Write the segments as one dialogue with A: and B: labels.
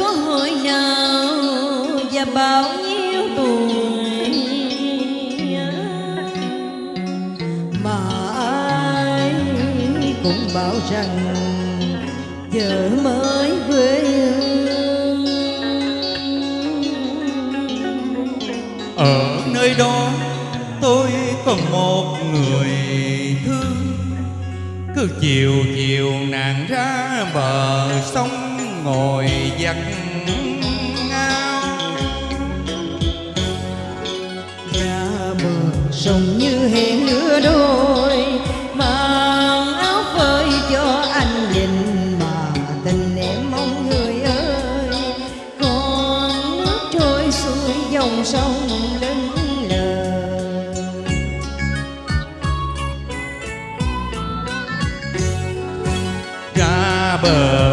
A: có hồi nào và bao nhiêu tuổi mà ai cũng bảo rằng giờ mới quê hương.
B: Ở nơi đó tôi còn một người thương. Cứ chiều chiều nàng ra bờ sông ngồi giặt ngao.
A: Ra bờ sông như hẹn lứa đôi mang áo phơi cho anh nhìn mà tình em mong người ơi. Con nước trôi xuôi dòng sông
B: ra bờ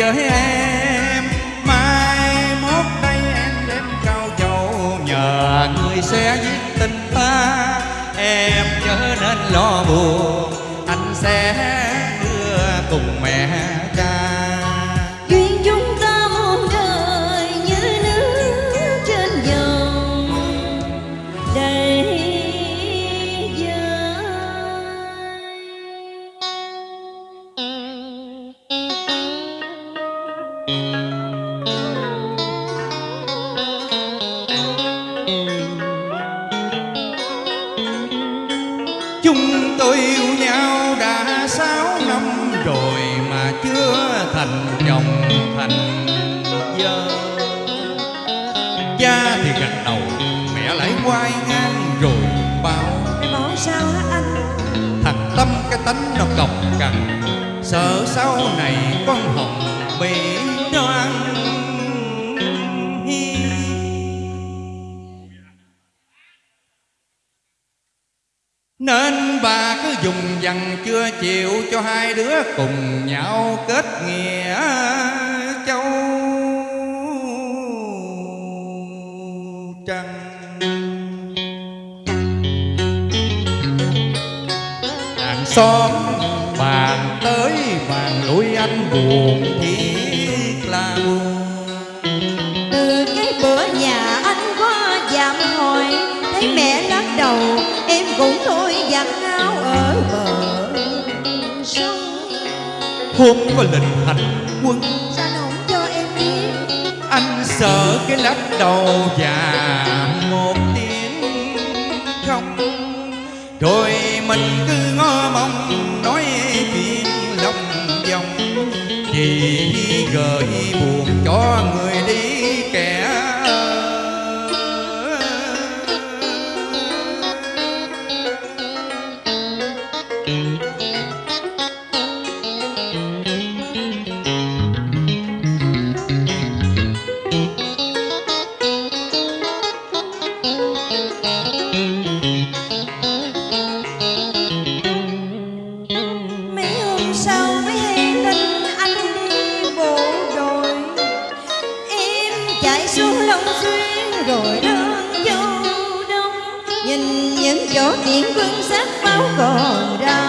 B: với em. Mai mốt đây em đến cao châu nhờ người sẽ giết tình ta. Em chớ nên lo buồn, anh sẽ đưa cùng mẹ
A: Chúng
B: tôi yêu nhau đã sáu năm rồi mà chưa thành chồng thành vợ. Cha thì gật đầu, mẹ lại quay ngang rồi bảo
A: Em bảo sao hả anh?
B: Thằng Tâm cái tánh nó cọc cằn Sợ sau này con Hồng bị Nên bà cứ dùng dằn chưa chịu cho hai đứa cùng nhau kết nghĩa châu trăng Hàng xóm bàn tới bàn lui anh buồn thiết là buồn.
A: Từ cái bữa nhà anh qua dạm hỏi Thấy mẹ lắc đầu cũng thôi giặt áo ở bờ sông.
B: Hôm có lệnh hành quân
A: nó không cho em biết?
B: Anh sợ cái lắc đầu và một tiếng không Rồi mình cứ ngó mong nói chuyện lòng vòng. Chỉ gợi buồn cho người đi
A: rồi đơn vô đông. Nhìn những chỗ tiễn quân sát máu còn ra.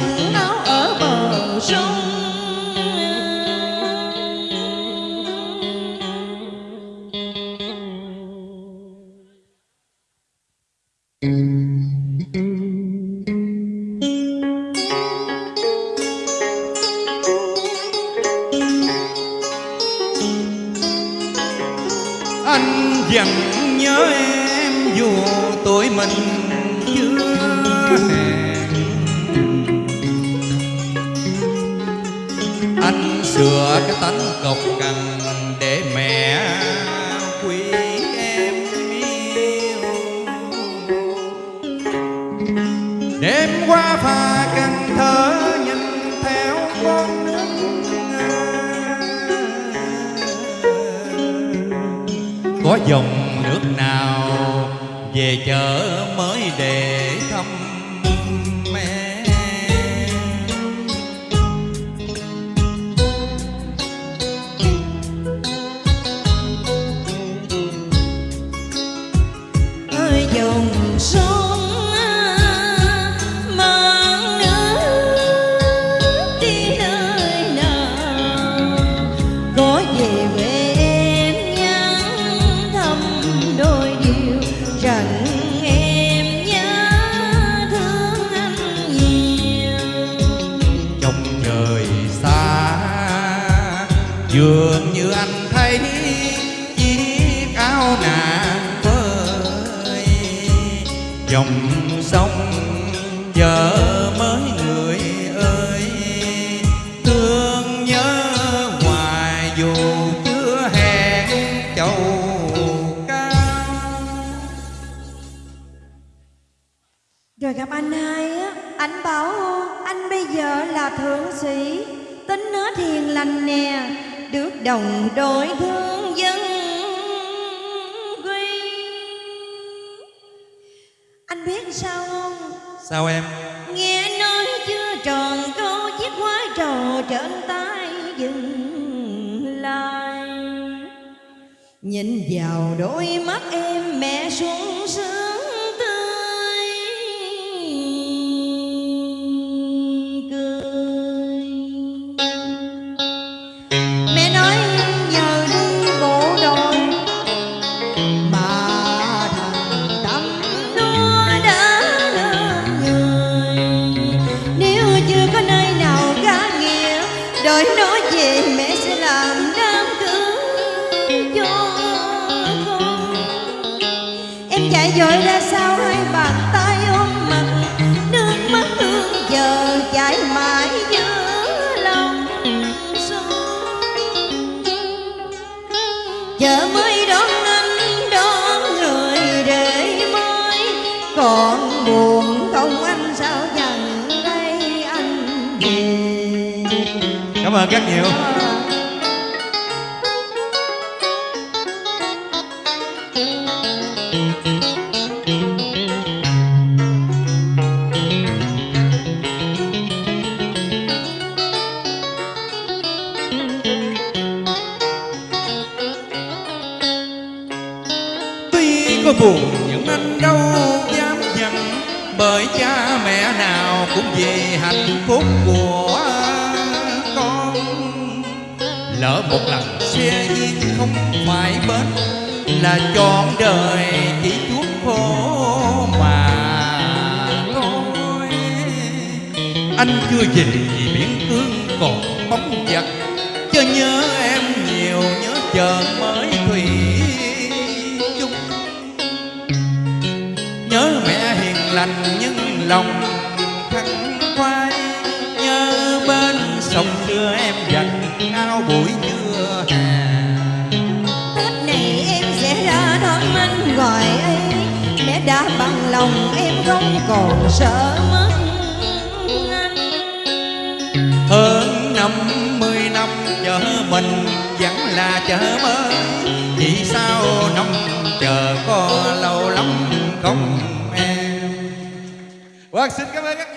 A: Sẽ áo ở bờ sông.
B: Anh vẫn nhớ em dù tuổi mình chưa hẹn sửa cái tánh cộc cằn để mẹ quý em yêu. Đêm qua phà cần thơ nhìn theo con nước có dòng nước nào về chợ mới để dường như anh thấy chiếc áo nàng vơi dòng sông giờ mới người ơi. Thương nhớ hoài dù chưa hẹn châu cao.
A: Rồi gặp anh hai á, anh bảo anh bây giờ là thượng sĩ, tính nó hiền lành nè, đồng đội thương dân quy. Anh biết sao không?
B: sao em
A: Nghe nói chưa tròn câu chiếc quái trò trên tay dừng lại. Nhìn vào đôi mắt em mẹ sung sướng
B: cảm ơn rất nhiều. Tuy có buồn những anh đâu cũng về hạnh phúc của con. Lỡ một lần xe duyên không phải bến, là trọn đời chỉ chuốc khổ mà thôi. Anh chưa về vì biển cương còn bóng vật cho nhớ em nhiều, nhớ chờ mới thủy chung. Nhớ mẹ hiền lành nhưng lòng xưa em giặt áo buổi trưa hè.
A: Tết này em sẽ ra đón anh gọi ấy Mẹ đã bằng lòng em không còn sợ mất anh.
B: Hơn năm mươi năm chờ mình vẫn là chờ mới. Vì sao năm chờ có lâu lắm không em? Vâng, xin cảm ơn các